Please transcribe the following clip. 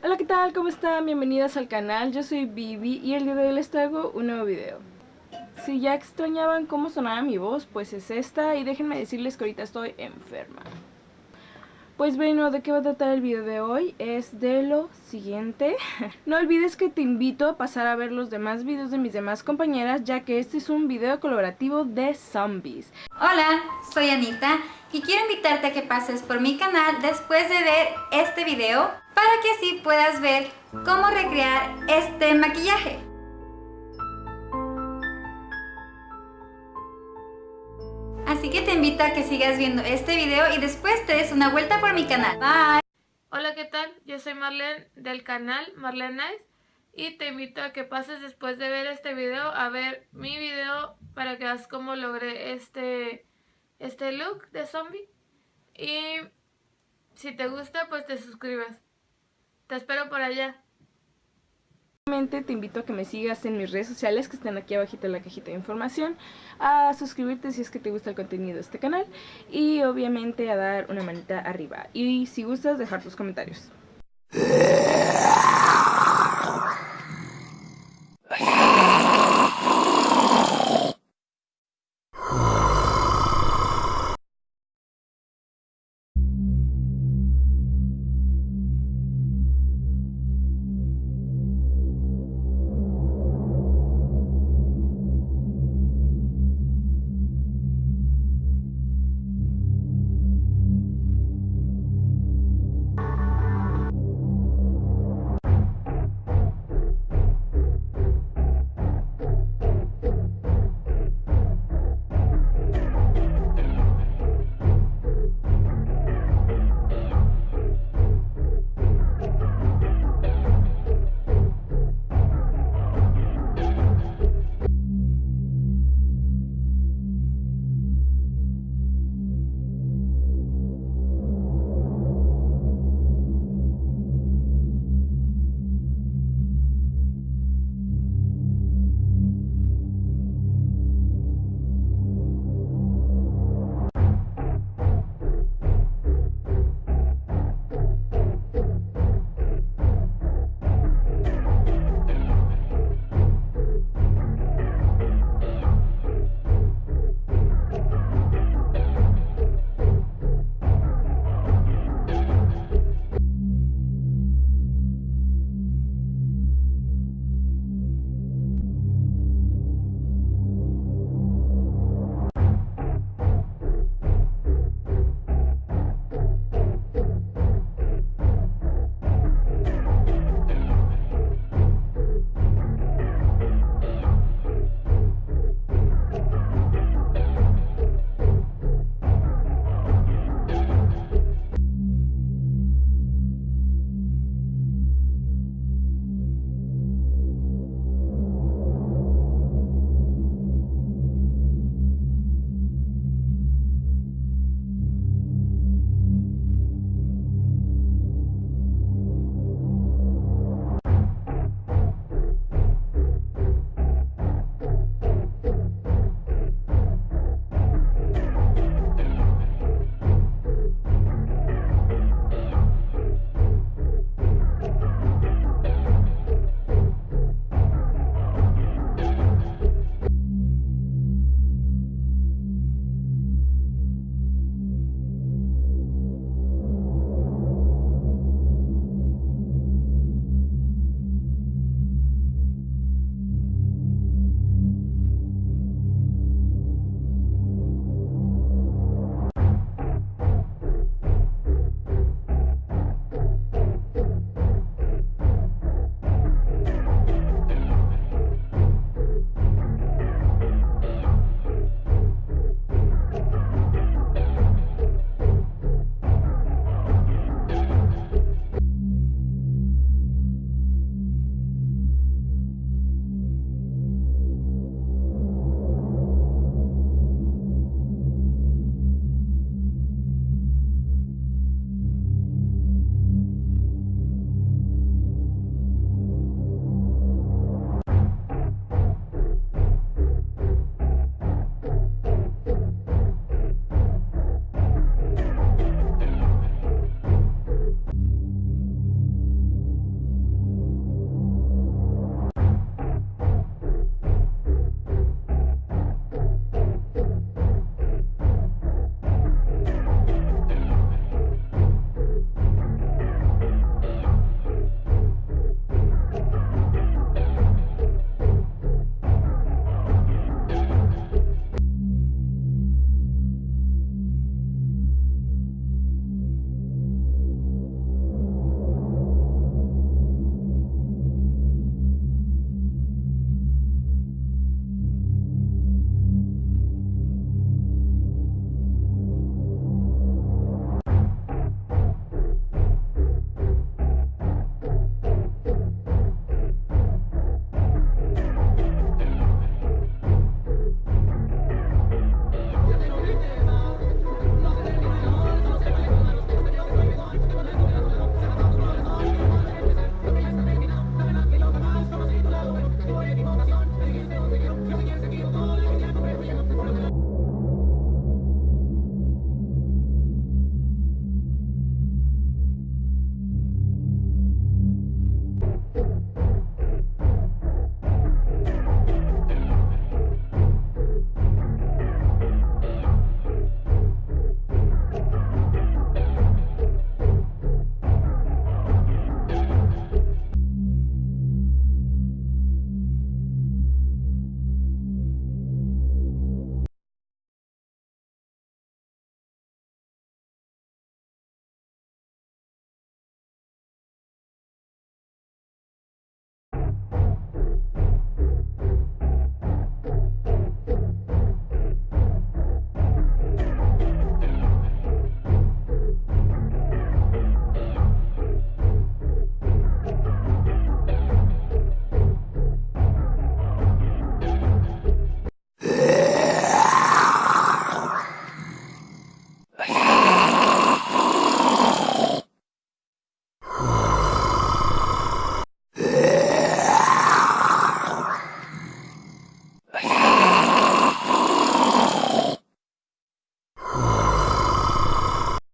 Hola, ¿qué tal? ¿Cómo están? Bienvenidas al canal, yo soy Vivi y el día de hoy les traigo un nuevo video. Si ya extrañaban cómo sonaba mi voz, pues es esta y déjenme decirles que ahorita estoy enferma. Pues bueno, ¿de qué va a tratar el video de hoy? Es de lo siguiente. No olvides que te invito a pasar a ver los demás videos de mis demás compañeras, ya que este es un video colaborativo de zombies. Hola, soy Anita y quiero invitarte a que pases por mi canal después de ver este video para que así puedas ver cómo recrear este maquillaje. Así que te invito a que sigas viendo este video y después te des una vuelta por mi canal. Bye. Hola, ¿qué tal? Yo soy Marlene del canal Marlene Nice y te invito a que pases después de ver este video a ver mi video para que veas cómo logré este, este look de zombie y si te gusta pues te suscribas. Te espero por allá te invito a que me sigas en mis redes sociales que están aquí abajito en la cajita de información, a suscribirte si es que te gusta el contenido de este canal y obviamente a dar una manita arriba y si gustas dejar tus comentarios.